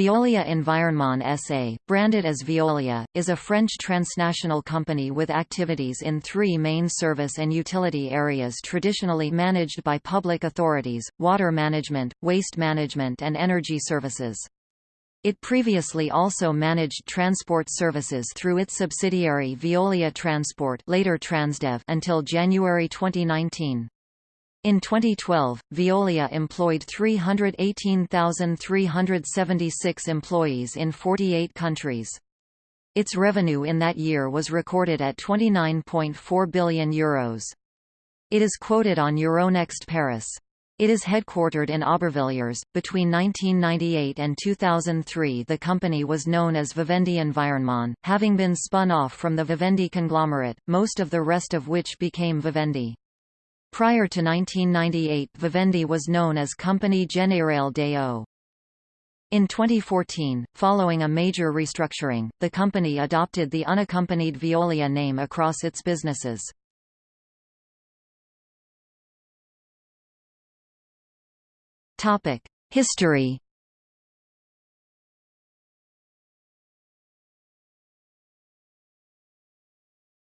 Veolia Environnement SA, branded as Veolia, is a French transnational company with activities in three main service and utility areas traditionally managed by public authorities, water management, waste management and energy services. It previously also managed transport services through its subsidiary Veolia Transport later Transdev until January 2019. In 2012, Veolia employed 318,376 employees in 48 countries. Its revenue in that year was recorded at €29.4 billion. Euros. It is quoted on Euronext Paris. It is headquartered in Aubervilliers. Between 1998 and 2003, the company was known as Vivendi Environnement, having been spun off from the Vivendi conglomerate, most of the rest of which became Vivendi. Prior to 1998 Vivendi was known as Compagnie Générale des Eaux. In 2014, following a major restructuring, the company adopted the unaccompanied Veolia name across its businesses. History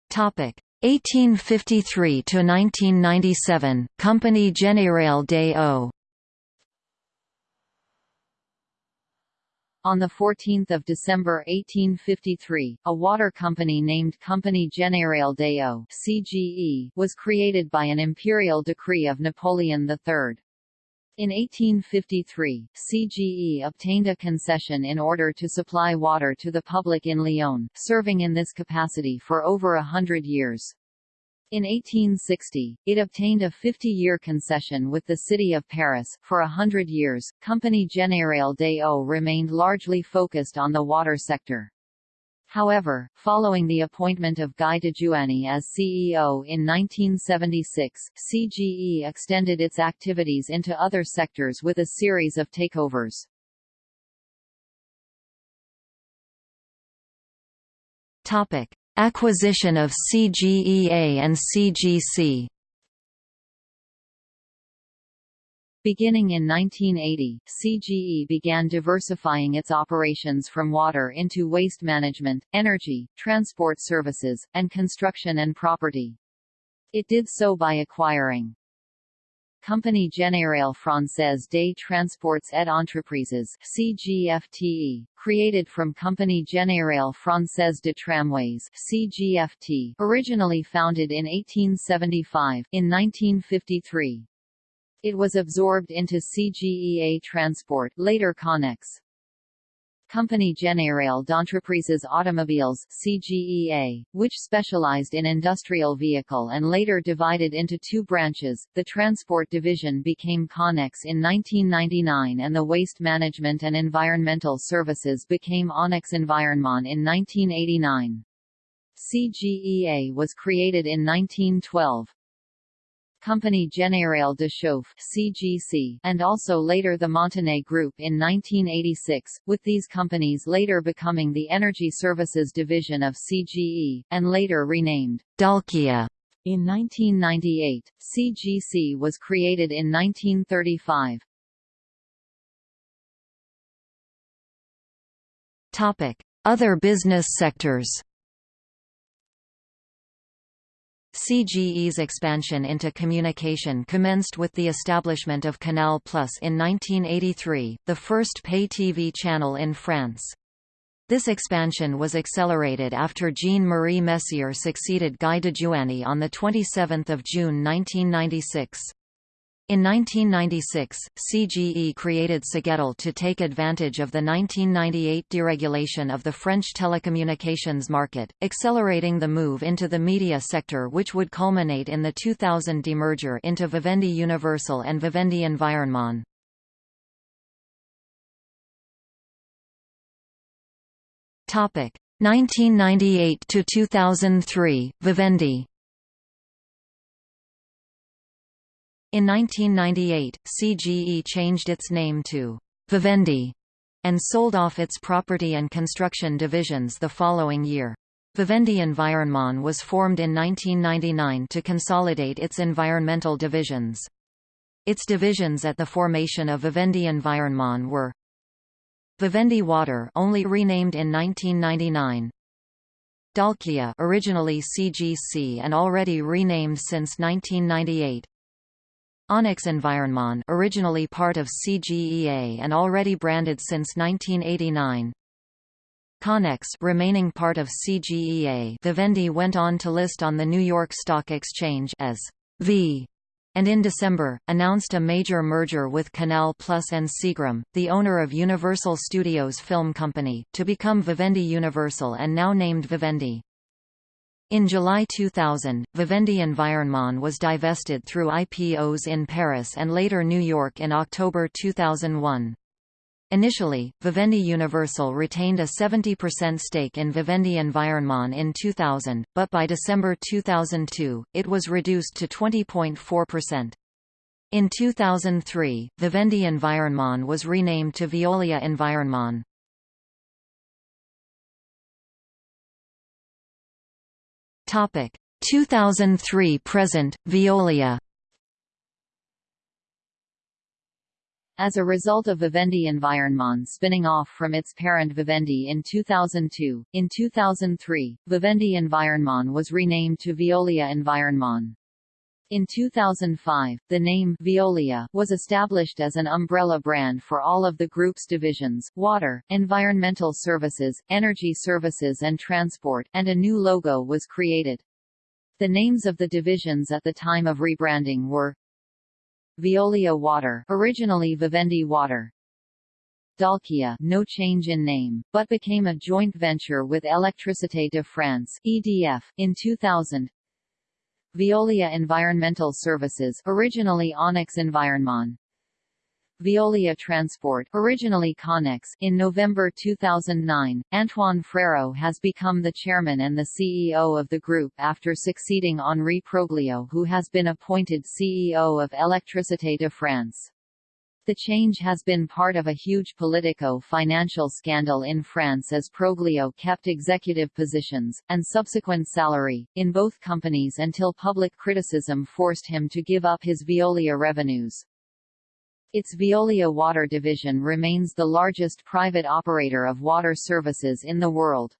Topic 1853 to 1997 Compagnie Générale des Eaux On 14 December 1853, a water company named Compagnie Générale des Eaux (CGE) was created by an imperial decree of Napoleon III. In 1853, CGE obtained a concession in order to supply water to the public in Lyon, serving in this capacity for over a hundred years. In 1860, it obtained a 50-year concession with the city of Paris. For a hundred years, Compagnie Générale des Eaux remained largely focused on the water sector. However, following the appointment of Guy Dejouany as CEO in 1976, CGE extended its activities into other sectors with a series of takeovers. Topic: Acquisition of CGEA and CGC Beginning in 1980, CGE began diversifying its operations from water into waste management, energy, transport services, and construction and property. It did so by acquiring Compagnie Générale Française des Transports et Entreprises CGFTE, created from Compagnie Générale Française de Tramways CGFT, originally founded in 1875, in 1953. It was absorbed into CGEA Transport later Connex. Compagnie Générale d'Entreprises Automobiles CGEA, which specialized in industrial vehicle and later divided into two branches. The transport division became Connex in 1999 and the waste management and environmental services became Onyx Environnement in 1989. CGEA was created in 1912. Compagnie Générale de Chauffe (CGC) and also later the Montenay Group in 1986, with these companies later becoming the Energy Services division of CGE, and later renamed Dalkia. In 1998, CGC was created in 1935. Topic: Other business sectors. CGE's expansion into communication commenced with the establishment of Canal Plus in 1983, the first pay TV channel in France. This expansion was accelerated after Jean-Marie Messier succeeded Guy Dejouany on 27 June 1996. In 1996, CGE created Cegetel to take advantage of the 1998 deregulation of the French telecommunications market, accelerating the move into the media sector which would culminate in the 2000 demerger into Vivendi Universal and Vivendi Environnement. Topic 1998 to 2003, Vivendi In 1998, CGE changed its name to Vivendi and sold off its property and construction divisions the following year. Vivendi Environnement was formed in 1999 to consolidate its environmental divisions. Its divisions at the formation of Vivendi Environnement were Vivendi Water only renamed in 1999. Dalkia originally CGC and already renamed since 1998. Onyx Environnement originally part of CGEA and already branded since 1989. Connex remaining part of CGEA Vivendi went on to list on the New York Stock Exchange as V and in December, announced a major merger with Canal Plus and Seagram, the owner of Universal Studios Film Company, to become Vivendi Universal and now named Vivendi. In July 2000, Vivendi Environnement was divested through IPOs in Paris and later New York in October 2001. Initially, Vivendi Universal retained a 70% stake in Vivendi Environnement in 2000, but by December 2002, it was reduced to 20.4%. In 2003, Vivendi Environnement was renamed to Veolia Environnement. Topic 2003 present Veolia As a result of Vivendi Environnement spinning off from its parent Vivendi in 2002, in 2003, Vivendi Environnement was renamed to Veolia Environnement. In 2005, the name Veolia was established as an umbrella brand for all of the group's divisions, water, environmental services, energy services and transport, and a new logo was created. The names of the divisions at the time of rebranding were Veolia Water originally Vivendi Water Dalkia no change in name, but became a joint venture with Électricité de France EDF, in 2000 Veolia Environmental Services originally Onyx Environnement Veolia Transport originally Connex in November 2009, Antoine Frérot has become the chairman and the CEO of the group after succeeding Henri Proglio who has been appointed CEO of Électricité de France. The change has been part of a huge politico-financial scandal in France as Proglio kept executive positions, and subsequent salary, in both companies until public criticism forced him to give up his Veolia revenues. Its Veolia Water division remains the largest private operator of water services in the world.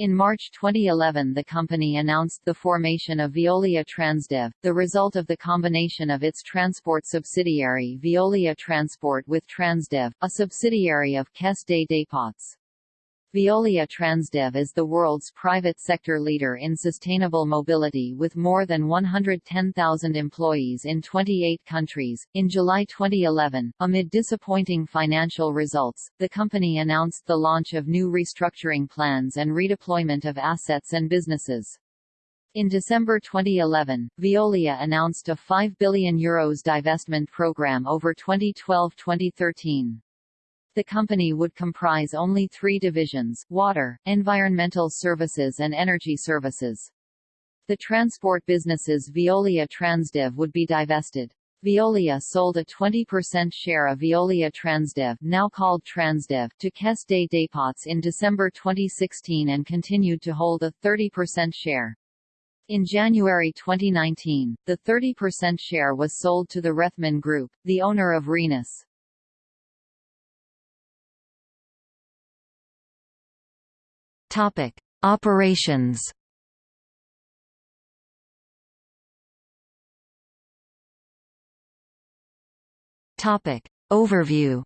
In March 2011 the company announced the formation of Veolia Transdev, the result of the combination of its transport subsidiary Veolia Transport with Transdev, a subsidiary of Caisse des Dépôts. Veolia Transdev is the world's private sector leader in sustainable mobility with more than 110,000 employees in 28 countries. In July 2011, amid disappointing financial results, the company announced the launch of new restructuring plans and redeployment of assets and businesses. In December 2011, Veolia announced a €5 billion Euros divestment program over 2012-2013 the company would comprise only three divisions, water, environmental services and energy services. The transport businesses Veolia Transdev would be divested. Veolia sold a 20% share of Veolia Transdev now called Transdev to Caisse des Dépôts in December 2016 and continued to hold a 30% share. In January 2019, the 30% share was sold to the Rethmann Group, the owner of Rhenus. Topic: Operations. Topic: Overview.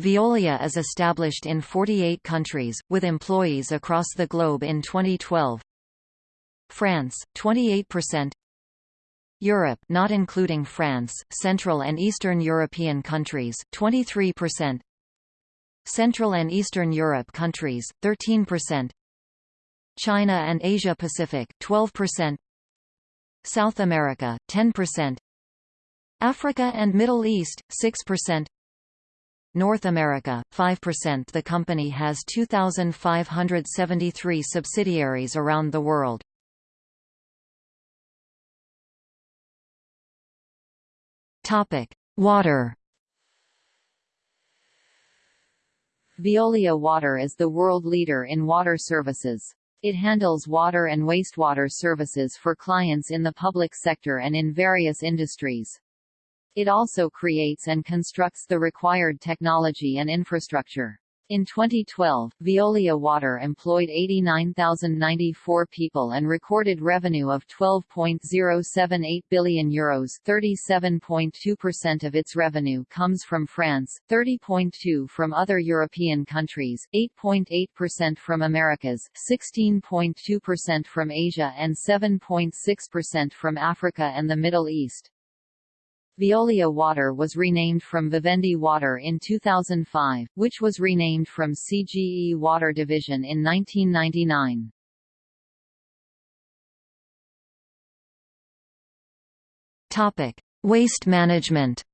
Veolia is established in 48 countries, with employees across the globe in 2012. France, 28% Europe not including France, Central and Eastern European countries, 23% Central and Eastern Europe countries, 13%. China and Asia Pacific, 12%. South America, 10%. Africa and Middle East, 6%. North America, 5% The company has 2,573 subsidiaries around the world. Water Veolia Water is the world leader in water services. It handles water and wastewater services for clients in the public sector and in various industries. It also creates and constructs the required technology and infrastructure. In 2012, Veolia Water employed 89,094 people and recorded revenue of €12.078 billion Euros 37.2% of its revenue comes from France, 30.2% from other European countries, 8.8% from Americas, 16.2% from Asia and 7.6% from Africa and the Middle East. Veolia Water was renamed from Vivendi Water in 2005, which was renamed from CGE Water Division in 1999. Topic: Waste management.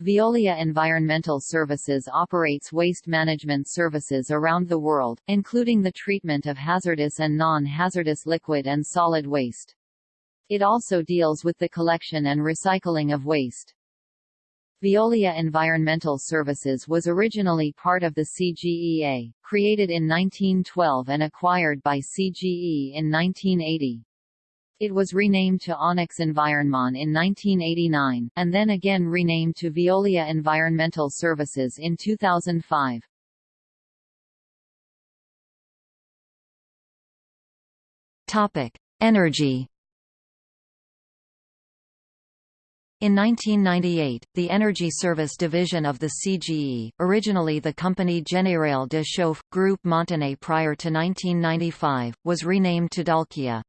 Veolia Environmental Services operates waste management services around the world, including the treatment of hazardous and non-hazardous liquid and solid waste. It also deals with the collection and recycling of waste. Veolia Environmental Services was originally part of the CGEA, created in 1912 and acquired by CGE in 1980. It was renamed to Onyx Environnement in 1989, and then again renamed to Veolia Environmental Services in 2005. Topic: Energy In 1998, the Energy Service division of the CGE, originally the company Générale de Chauffe, Groupe Montenay prior to 1995, was renamed to Dalkia.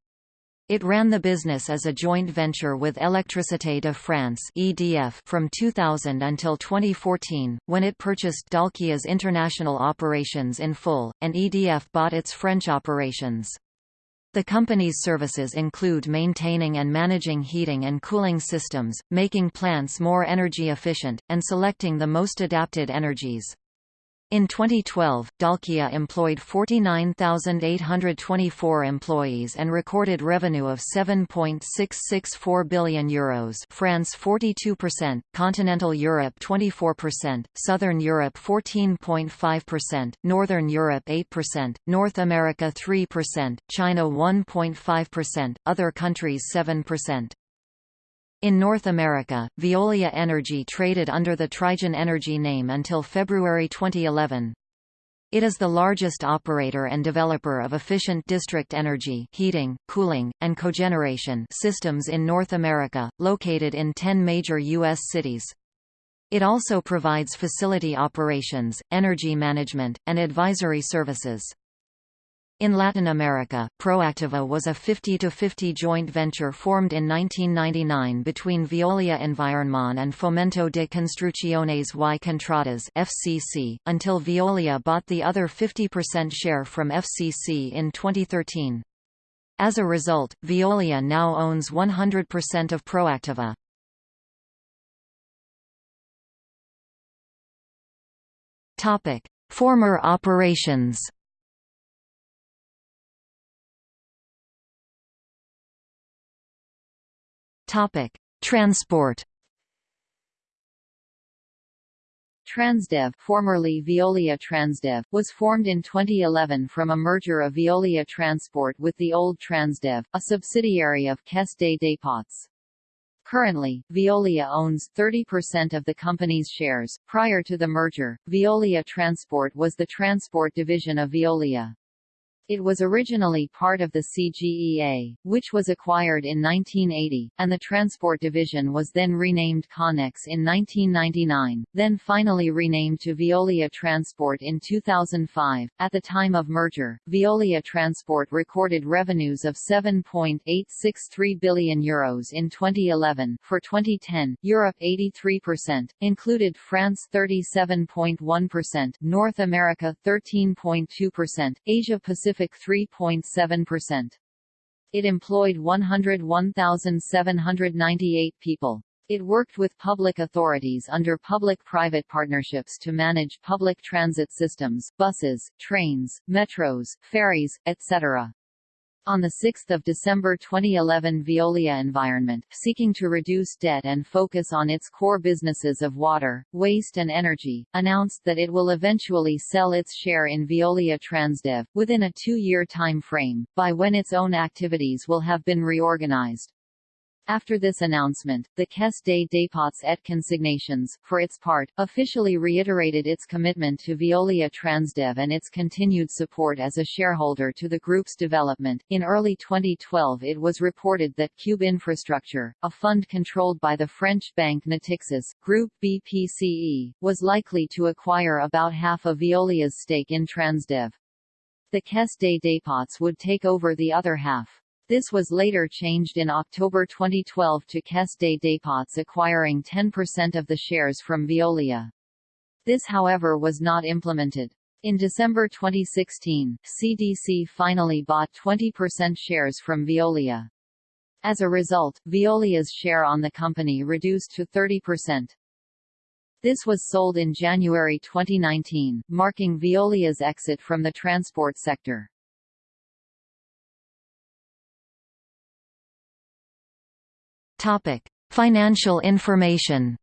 It ran the business as a joint venture with Électricité de France (EDF) from 2000 until 2014, when it purchased Dalkia's international operations in full, and EDF bought its French operations. The company's services include maintaining and managing heating and cooling systems, making plants more energy efficient, and selecting the most adapted energies. In 2012, Dalkia employed 49,824 employees and recorded revenue of 7.664 billion euros France 42%, Continental Europe 24%, Southern Europe 14.5%, Northern Europe 8%, North America 3%, China 1.5%, other countries 7%. In North America, Veolia Energy traded under the Trigen Energy name until February 2011. It is the largest operator and developer of efficient district energy heating, cooling, and cogeneration systems in North America, located in 10 major U.S. cities. It also provides facility operations, energy management, and advisory services. In Latin America, Proactiva was a 50-50 joint venture formed in 1999 between Veolia Environment and Fomento de Construcciones y Contratas FCC, until Veolia bought the other 50% share from FCC in 2013. As a result, Veolia now owns 100% of Proactiva. Former operations Topic: Transport. Transdev, formerly Veolia Transdev, was formed in 2011 from a merger of Veolia Transport with the old Transdev, a subsidiary of Caisse des Dépôts. Currently, Veolia owns 30% of the company's shares. Prior to the merger, Veolia Transport was the transport division of Veolia. It was originally part of the CGEA, which was acquired in 1980, and the Transport Division was then renamed Connex in 1999, then finally renamed to Veolia Transport in 2005. At the time of merger, Veolia Transport recorded revenues of 7.863 billion euros in 2011. For 2010, Europe 83%, included France 37.1%, North America 13.2%, Asia Pacific Pacific 3.7%. It employed 101,798 people. It worked with public authorities under public-private partnerships to manage public transit systems, buses, trains, metros, ferries, etc. On 6 December 2011 Veolia Environment, seeking to reduce debt and focus on its core businesses of water, waste and energy, announced that it will eventually sell its share in Veolia Transdev, within a two-year time frame, by when its own activities will have been reorganized. After this announcement, the Caisse des dépôts et consignations, for its part, officially reiterated its commitment to Veolia Transdev and its continued support as a shareholder to the group's development. In early 2012, it was reported that Cube Infrastructure, a fund controlled by the French bank Natixis, Group BPCE, was likely to acquire about half of Veolia's stake in Transdev. The Caisse des dépôts would take over the other half. This was later changed in October 2012 to Caisse des Dépôts acquiring 10% of the shares from Veolia. This however was not implemented. In December 2016, CDC finally bought 20% shares from Veolia. As a result, Veolia's share on the company reduced to 30%. This was sold in January 2019, marking Veolia's exit from the transport sector. Topic: Financial information.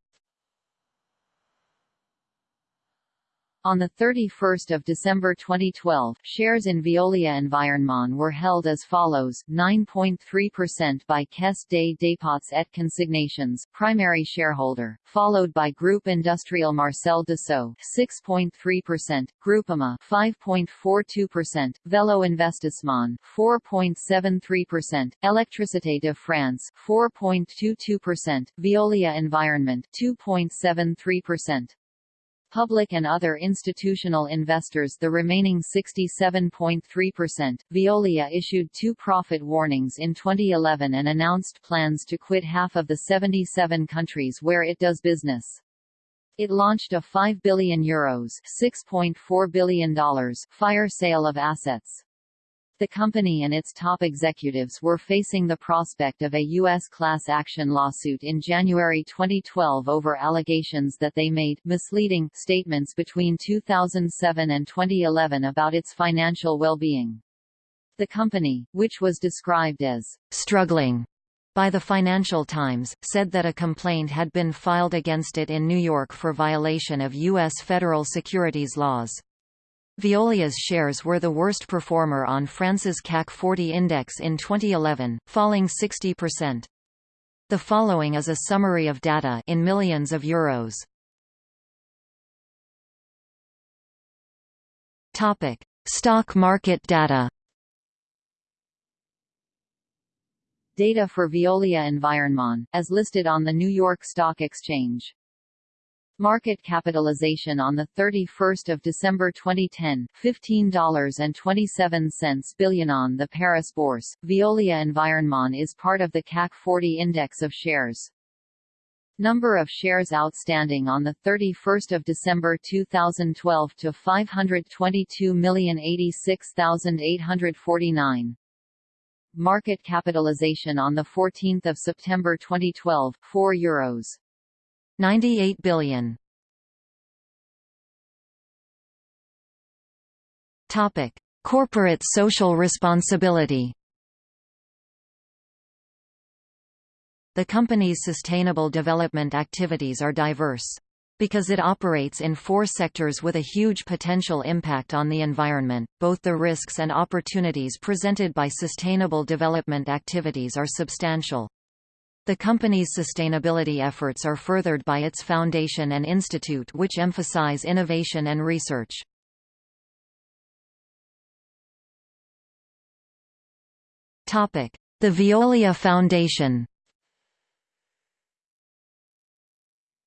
On 31 December 2012, shares in Veolia Environnement were held as follows, 9.3% by Caisse des dépôts et consignations primary shareholder, followed by Groupe Industriel Marcel Dassault 6.3%, Groupama 5.42%, Velo Investissement 4.73%, Électricité de France 4.22%, Veolia Environnement 2.73%. Public and other institutional investors the remaining 67.3%. Veolia issued two profit warnings in 2011 and announced plans to quit half of the 77 countries where it does business. It launched a 5 billion euros $6.4 billion fire sale of assets. The company and its top executives were facing the prospect of a U.S. class action lawsuit in January 2012 over allegations that they made misleading statements between 2007 and 2011 about its financial well-being. The company, which was described as struggling by the Financial Times, said that a complaint had been filed against it in New York for violation of U.S. federal securities laws. Veolia's shares were the worst performer on France's CAC 40 index in 2011, falling 60%. The following is a summary of data in millions of euros. Topic: Stock market data. Data for Veolia Environnement, as listed on the New York Stock Exchange. Market capitalization on 31 December 2010, $15.27 billion on the Paris Bourse. Veolia Environnement is part of the CAC 40 index of shares. Number of shares outstanding on 31 December 2012 to 522,086,849. Market capitalization on 14 September 2012, 4 euros. 98 billion. Topic: Corporate social responsibility. The company's sustainable development activities are diverse. Because it operates in four sectors with a huge potential impact on the environment, both the risks and opportunities presented by sustainable development activities are substantial. The company's sustainability efforts are furthered by its foundation and institute which emphasize innovation and research. The Veolia Foundation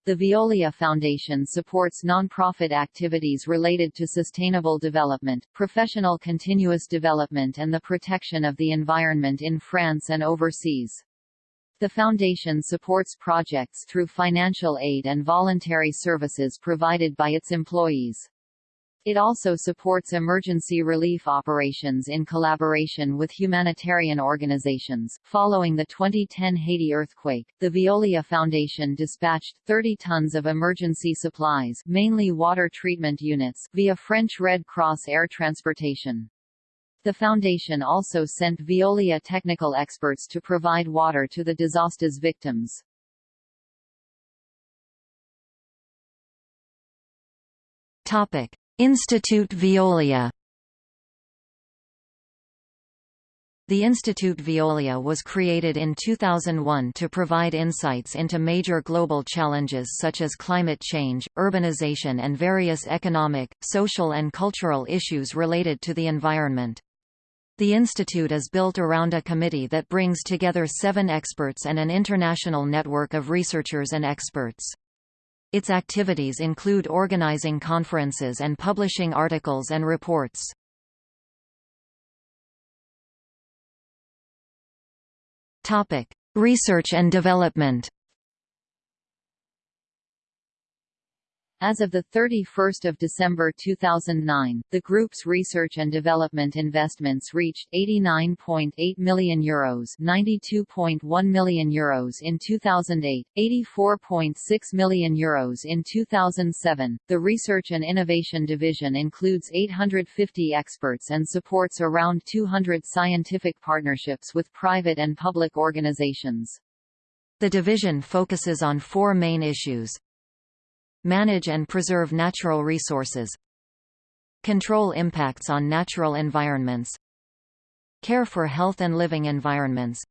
The Veolia Foundation supports non-profit activities related to sustainable development, professional continuous development and the protection of the environment in France and overseas. The Foundation supports projects through financial aid and voluntary services provided by its employees. It also supports emergency relief operations in collaboration with humanitarian organizations. Following the 2010 Haiti earthquake, the Veolia Foundation dispatched 30 tons of emergency supplies, mainly water treatment units, via French Red Cross air transportation. The foundation also sent Veolia technical experts to provide water to the disaster's victims. Topic: Institute Veolia The Institute Veolia was created in 2001 to provide insights into major global challenges such as climate change, urbanization and various economic, social and cultural issues related to the environment. The institute is built around a committee that brings together seven experts and an international network of researchers and experts. Its activities include organizing conferences and publishing articles and reports. Topic: Research and development. As of 31 December 2009, the group's research and development investments reached €89.8 million, Euros €92.1 million Euros in 2008, €84.6 million Euros in 2007. The Research and Innovation Division includes 850 experts and supports around 200 scientific partnerships with private and public organizations. The division focuses on four main issues Manage and preserve natural resources. Control impacts on natural environments. Care for health and living environments.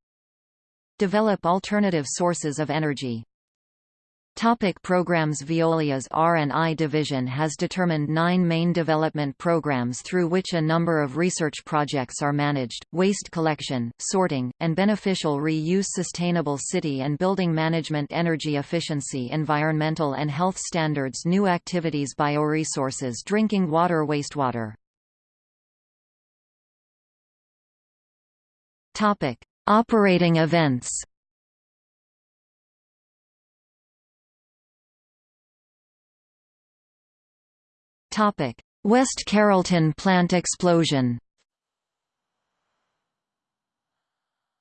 Develop alternative sources of energy Topic programs Veolia's R&I division has determined nine main development programs through which a number of research projects are managed, waste collection, sorting, and beneficial reuse sustainable city and building management energy efficiency environmental and health standards new activities bioresources drinking water wastewater. Topic. Operating events West Carrollton plant explosion.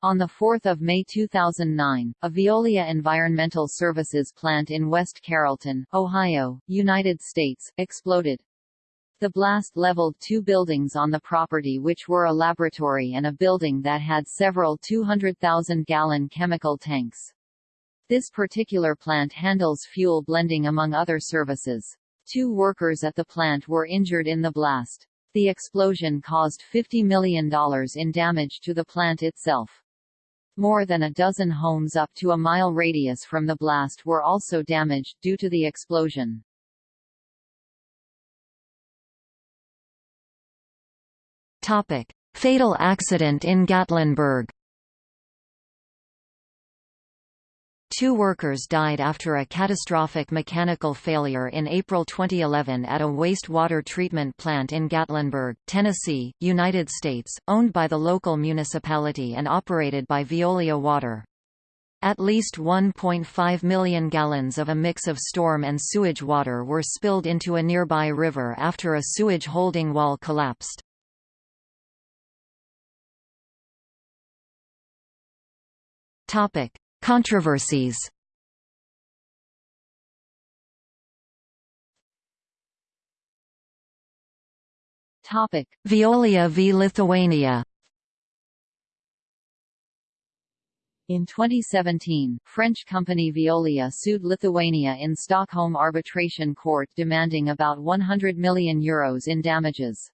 On 4 May 2009, a Veolia Environmental Services plant in West Carrollton, Ohio, United States, exploded. The blast leveled two buildings on the property which were a laboratory and a building that had several 200,000-gallon chemical tanks. This particular plant handles fuel blending among other services. Two workers at the plant were injured in the blast. The explosion caused $50 million in damage to the plant itself. More than a dozen homes up to a mile radius from the blast were also damaged due to the explosion. Topic: Fatal accident in Gatlinburg. Two workers died after a catastrophic mechanical failure in April 2011 at a wastewater treatment plant in Gatlinburg, Tennessee, United States, owned by the local municipality and operated by Veolia Water. At least 1.5 million gallons of a mix of storm and sewage water were spilled into a nearby river after a sewage holding wall collapsed. Topic: Controversies Topic: Veolia v Lithuania. In 2017, French company Veolia sued Lithuania in Stockholm Arbitration Court demanding about €100 million Euros in damages.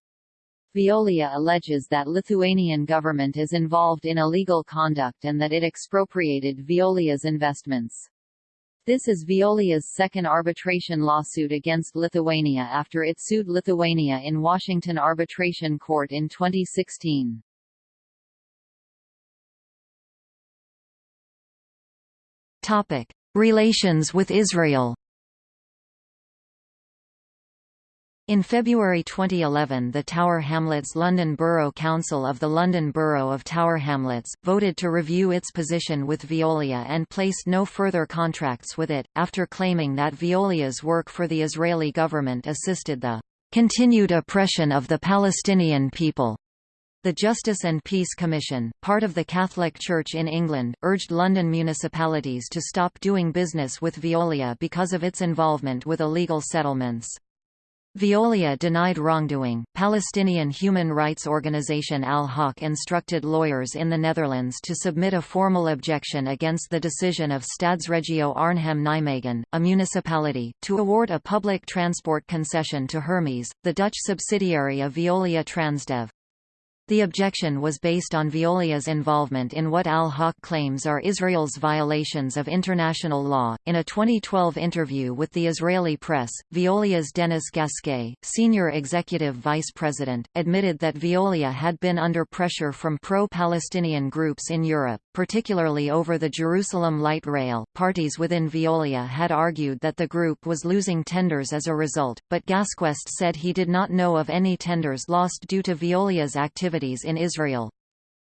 Veolia alleges that Lithuanian government is involved in illegal conduct and that it expropriated Veolia's investments. This is Veolia's second arbitration lawsuit against Lithuania after it sued Lithuania in Washington Arbitration Court in 2016. Topic: Relations with Israel In February 2011 the Tower Hamlets London Borough Council of the London Borough of Tower Hamlets, voted to review its position with Veolia and placed no further contracts with it, after claiming that Veolia's work for the Israeli government assisted the "...continued oppression of the Palestinian people." The Justice and Peace Commission, part of the Catholic Church in England, urged London municipalities to stop doing business with Veolia because of its involvement with illegal settlements. Veolia denied wrongdoing. Palestinian human rights organization Al Haq instructed lawyers in the Netherlands to submit a formal objection against the decision of Stadsregio Arnhem-Nijmegen, a municipality, to award a public transport concession to Hermes, the Dutch subsidiary of Veolia Transdev. The objection was based on Veolia's involvement in what Al-Haq claims are Israel's violations of international law. In a 2012 interview with the Israeli press, Veolia's Dennis Gasquet, senior executive vice president, admitted that Veolia had been under pressure from pro-Palestinian groups in Europe, particularly over the Jerusalem light rail. Parties within Veolia had argued that the group was losing tenders as a result, but Gasquet said he did not know of any tenders lost due to Veolia's activity activities in Israel.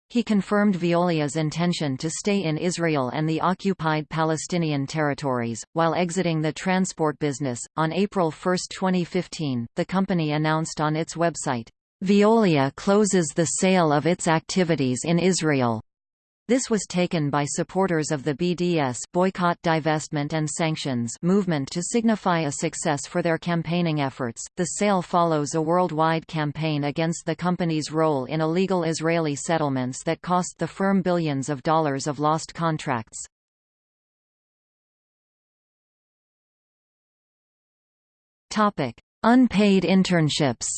He confirmed Veolia's intention to stay in Israel and the occupied Palestinian territories, while exiting the transport business. On April 1, 2015, the company announced on its website, Veolia closes the sale of its activities in Israel. This was taken by supporters of the BDS boycott, divestment and sanctions movement to signify a success for their campaigning efforts. The sale follows a worldwide campaign against the company's role in illegal Israeli settlements that cost the firm billions of dollars of lost contracts. Topic: Unpaid internships.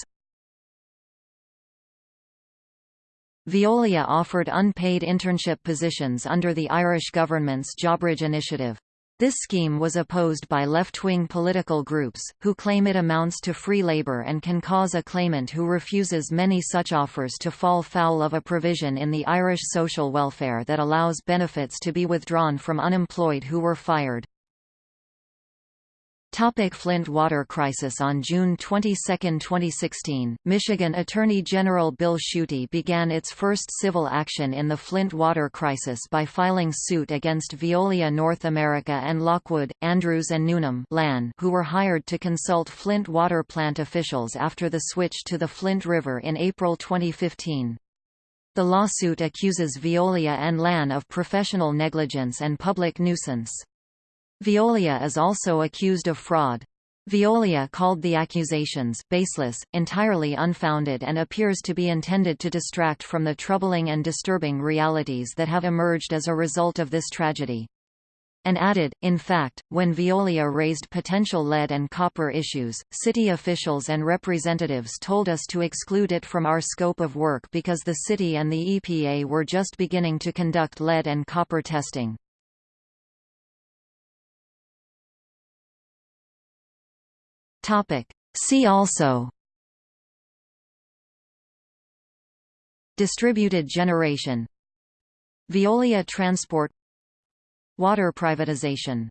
Veolia offered unpaid internship positions under the Irish government's Jobbridge initiative. This scheme was opposed by left-wing political groups, who claim it amounts to free labor and can cause a claimant who refuses many such offers to fall foul of a provision in the Irish social welfare that allows benefits to be withdrawn from unemployed who were fired. Topic Flint water crisis On June 22, 2016, Michigan Attorney General Bill Schuette began its first civil action in the Flint water crisis by filing suit against Veolia North America and Lockwood, Andrews and Newnham LAN, who were hired to consult Flint water plant officials after the switch to the Flint River in April 2015. The lawsuit accuses Veolia and LAN of professional negligence and public nuisance. Veolia is also accused of fraud. Veolia called the accusations baseless, entirely unfounded and appears to be intended to distract from the troubling and disturbing realities that have emerged as a result of this tragedy. And added, in fact, when Veolia raised potential lead and copper issues, city officials and representatives told us to exclude it from our scope of work because the city and the EPA were just beginning to conduct lead and copper testing. Topic. See also. Distributed generation. Veolia transport. Water privatization